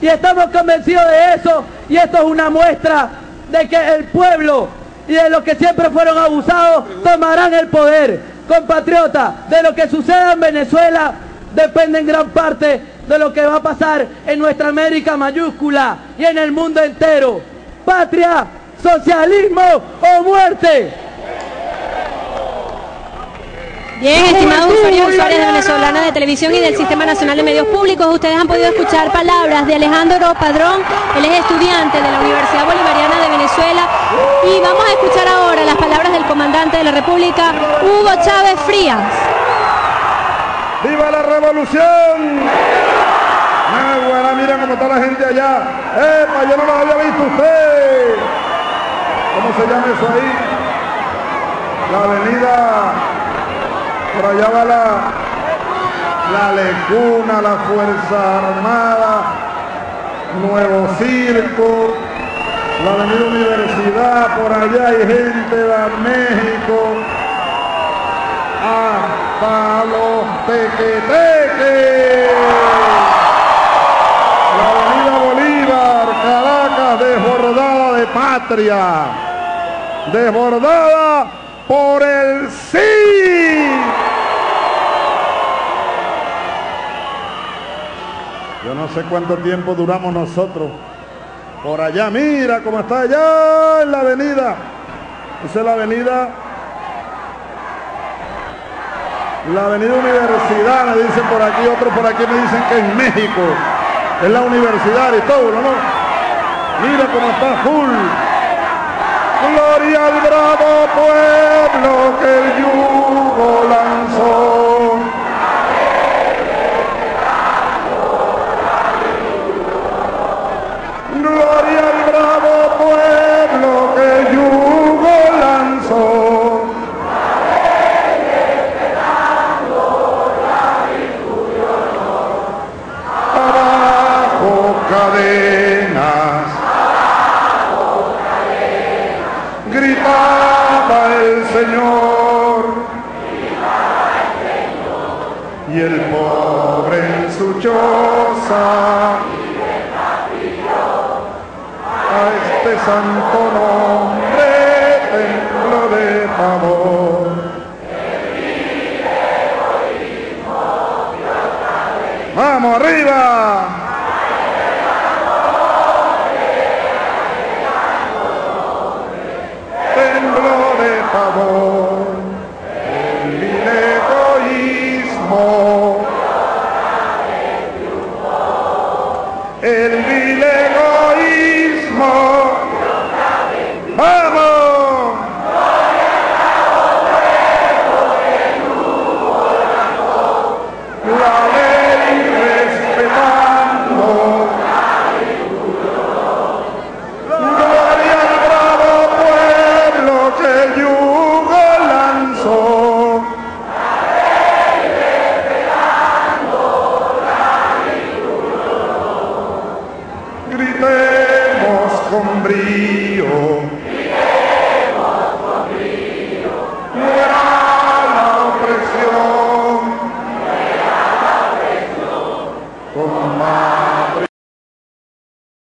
Y estamos convencidos de eso y esto es una muestra de que el pueblo y de los que siempre fueron abusados tomarán el poder. Compatriotas, de lo que suceda en Venezuela depende en gran parte de lo que va a pasar en nuestra América mayúscula y en el mundo entero. Patria, socialismo o muerte. Bien, estimados usuarios y usuarias de Venezolana de Televisión y del Sistema Nacional de Medios Públicos, ustedes han podido escuchar palabras de Alejandro Padrón, él es estudiante de la Universidad Bolivariana de Venezuela, y vamos a escuchar ahora las palabras del comandante de la República, Hugo Chávez Frías. ¡Viva la revolución! ¡Ah, buena! Miren cómo está la gente allá. ¡Epa! Yo no lo había visto usted. ¿Cómo se llama eso ahí? La avenida. Por allá va la, la Lecuna, la Fuerza Armada, Nuevo Circo, la Avenida Universidad, por allá hay gente de México, hasta los tequeteques. La Avenida Bolívar, Caracas, desbordada de patria, desbordada por el sí. Yo no sé cuánto tiempo duramos nosotros. Por allá, mira cómo está allá en la avenida. Esa es la avenida. La avenida Universidad, me dicen por aquí, otros por aquí me dicen que es México. Es la universidad y todo, ¿no? Mira cómo está full. Gloria al bravo pueblo que el Gritaba el Señor. Y el pobre en su choza. A este santo nombre templo de favor. ¡Vamos arriba! ¡Vamos!